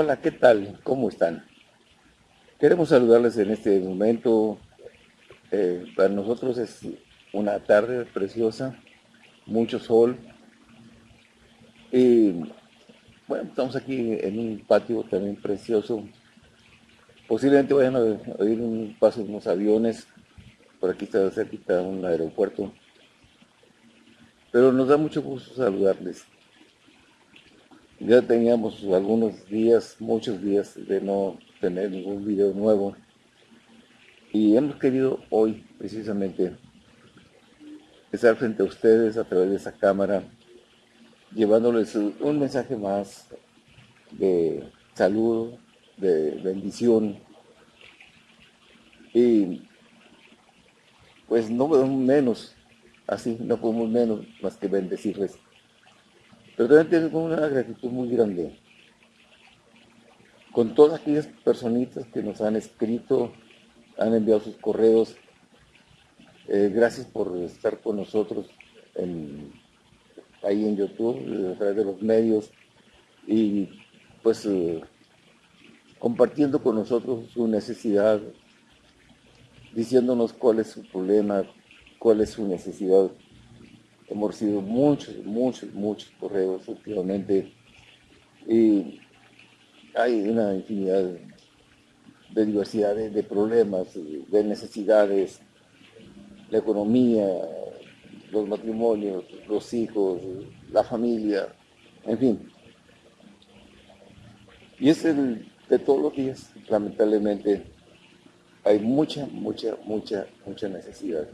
Hola, ¿qué tal? ¿Cómo están? Queremos saludarles en este momento. Eh, para nosotros es una tarde preciosa, mucho sol. Y bueno, estamos aquí en un patio también precioso. Posiblemente vayan a oír un paso de unos aviones. Por aquí está cerquita un aeropuerto. Pero nos da mucho gusto saludarles. Ya teníamos algunos días, muchos días de no tener ningún video nuevo. Y hemos querido hoy, precisamente, estar frente a ustedes a través de esa cámara, llevándoles un mensaje más de saludo, de bendición. Y pues no podemos menos, así, no podemos menos más que bendecirles pero también tengo una gratitud muy grande con todas aquellas personitas que nos han escrito, han enviado sus correos. Eh, gracias por estar con nosotros ahí en YouTube, a través de los medios y pues eh, compartiendo con nosotros su necesidad, diciéndonos cuál es su problema, cuál es su necesidad Hemos recibido muchos, muchos, muchos correos últimamente y hay una infinidad de diversidad de, problemas, de necesidades, la economía, los matrimonios, los hijos, la familia, en fin. Y es el de todos los días, lamentablemente, hay mucha, mucha, mucha, mucha necesidad.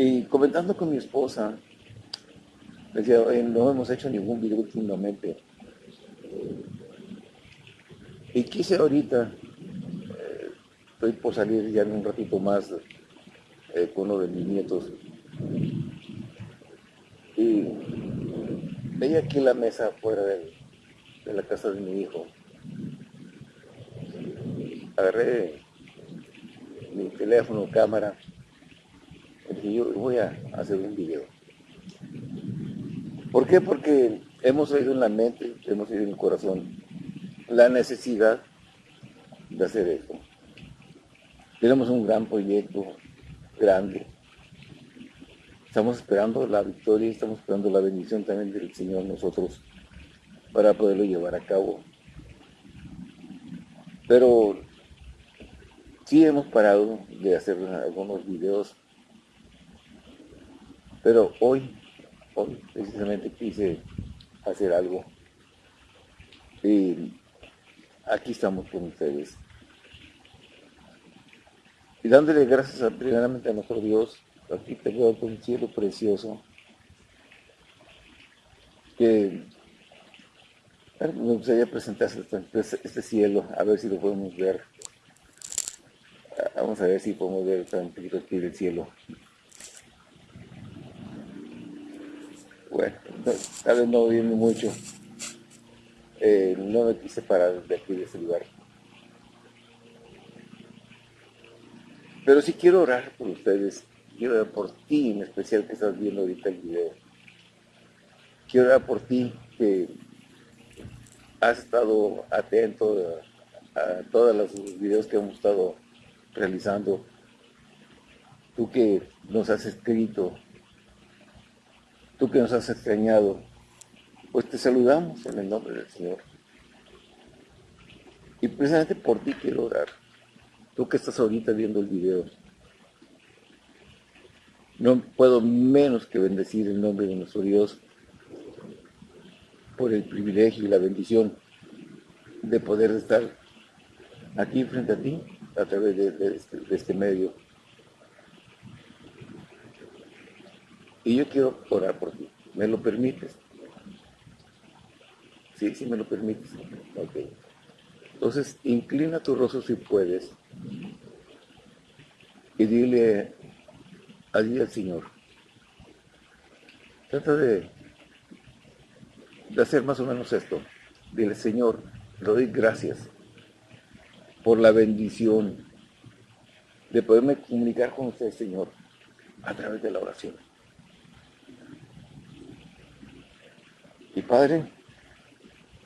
Y comentando con mi esposa, decía, no hemos hecho ningún video últimamente. Y quise ahorita, eh, estoy por salir ya en un ratito más eh, con uno de mis nietos. Y veía aquí la mesa afuera de, de la casa de mi hijo. Agarré mi teléfono, cámara, yo voy a hacer un video. ¿Por qué? Porque hemos oído en la mente, hemos oído en el corazón la necesidad de hacer esto. Tenemos un gran proyecto, grande. Estamos esperando la victoria, estamos esperando la bendición también del Señor nosotros para poderlo llevar a cabo. Pero sí hemos parado de hacer algunos videos pero hoy, hoy precisamente quise hacer algo. Y aquí estamos con ustedes. Y dándole gracias primeramente a nuestro Dios, aquí te veo un cielo precioso, que me gustaría presentar este, este cielo, a ver si lo podemos ver. Vamos a ver si podemos ver un poquito aquí del cielo. Bueno, tal vez no viene mucho. Eh, no me quise parar de aquí de ese lugar. Pero sí quiero orar por ustedes. Quiero orar por ti en especial que estás viendo ahorita el video. Quiero orar por ti que has estado atento a, a todos los videos que hemos estado realizando. Tú que nos has escrito, tú que nos has extrañado, pues te saludamos en el nombre del Señor. Y precisamente por ti quiero orar. Tú que estás ahorita viendo el video. No puedo menos que bendecir el nombre de nuestro Dios por el privilegio y la bendición de poder estar aquí frente a ti a través de, este, de este medio. Y yo quiero orar por ti. ¿Me lo permites? Sí, sí me lo permites. Ok. Entonces, inclina tu rostro si puedes y dile allí al Señor. Trata de, de hacer más o menos esto. Dile, Señor, le doy gracias por la bendición de poderme comunicar con usted, Señor, a través de la oración. Y Padre,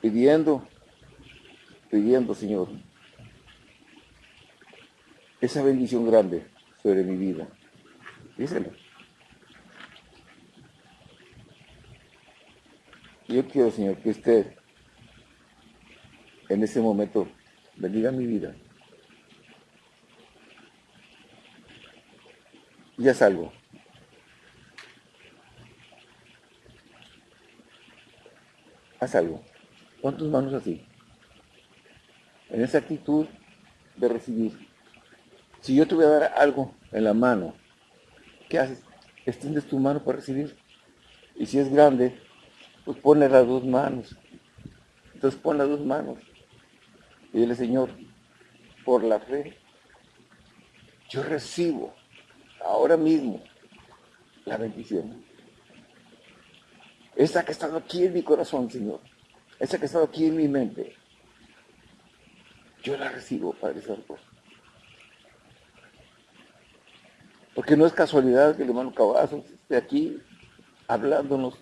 pidiendo, pidiendo, Señor, esa bendición grande sobre mi vida. Díselo. Yo quiero, Señor, que usted en ese momento bendiga mi vida. Y haz algo. Haz algo. Pon tus manos así. En esa actitud de recibir. Si yo te voy a dar algo en la mano, ¿qué haces? Extiendes tu mano para recibir. Y si es grande, pues ponle las dos manos. Entonces pon las dos manos. Y dile, Señor, por la fe, yo recibo ahora mismo la bendición. Esa que ha estado aquí en mi corazón, Señor. Esa que ha estado aquí en mi mente. Yo la recibo, Padre Santo. Porque no es casualidad que el hermano Cavazos esté aquí hablándonos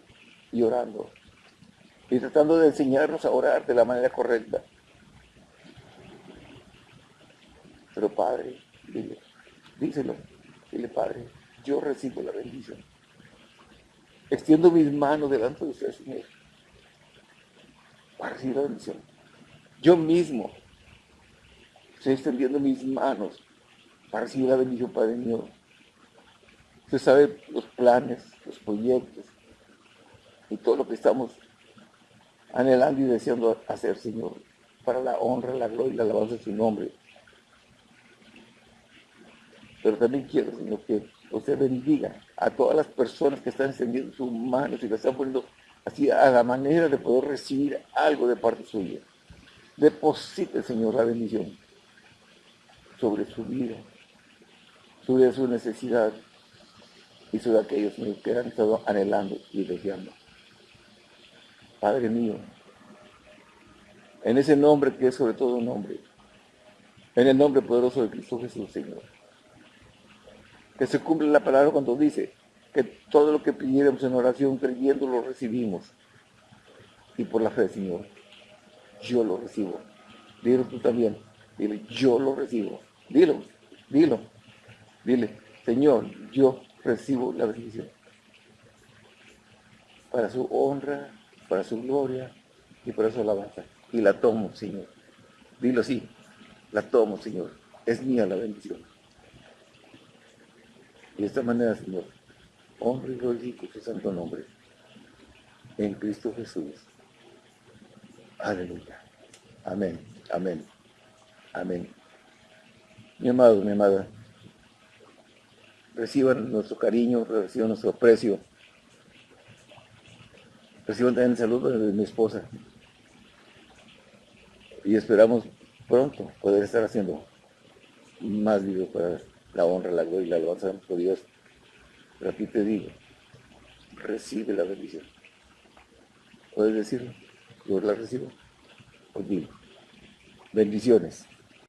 y orando. Y tratando de enseñarnos a orar de la manera correcta. Pero Padre, dile, díselo, dile Padre, yo recibo la bendición. Extiendo mis manos delante de usted, Señor, recibir la bendición. Yo mismo estoy extendiendo mis manos para recibir la bendición, Padre mío. Usted sabe los planes, los proyectos y todo lo que estamos anhelando y deseando hacer, Señor, para la honra, la gloria y la alabanza de su nombre. Pero también quiero, Señor, que usted bendiga a todas las personas que están extendiendo sus manos y que están poniendo así a la manera de poder recibir algo de parte suya. Deposite, Señor, la bendición sobre su vida, sobre su necesidad, y sobre aquellos que han estado anhelando y deseando. Padre mío, en ese nombre que es sobre todo un nombre, en el nombre poderoso de Cristo Jesús, Señor, que se cumple la palabra cuando dice que todo lo que pidiéramos en oración creyendo lo recibimos. Y por la fe, Señor, yo lo recibo. Dilo tú también. Dile, yo lo recibo. Dilo, dilo. Dile, Señor, yo recibo la bendición. Para su honra, para su gloria y para su alabanza. Y la tomo, Señor. Dilo así, la tomo, Señor. Es mía la bendición. Y de esta manera, Señor, hombre y glorifico su santo nombre. En Cristo Jesús. Aleluya. Amén. Amén. Amén. Mi amado, mi amada reciban nuestro cariño, reciban nuestro aprecio. Reciban también el saludo de mi esposa. Y esperamos pronto poder estar haciendo más videos para la honra, la gloria y la alabanza de Dios. Pero aquí te digo, recibe la bendición. ¿Puedes decirlo? Yo la recibo. Pues digo, bendiciones.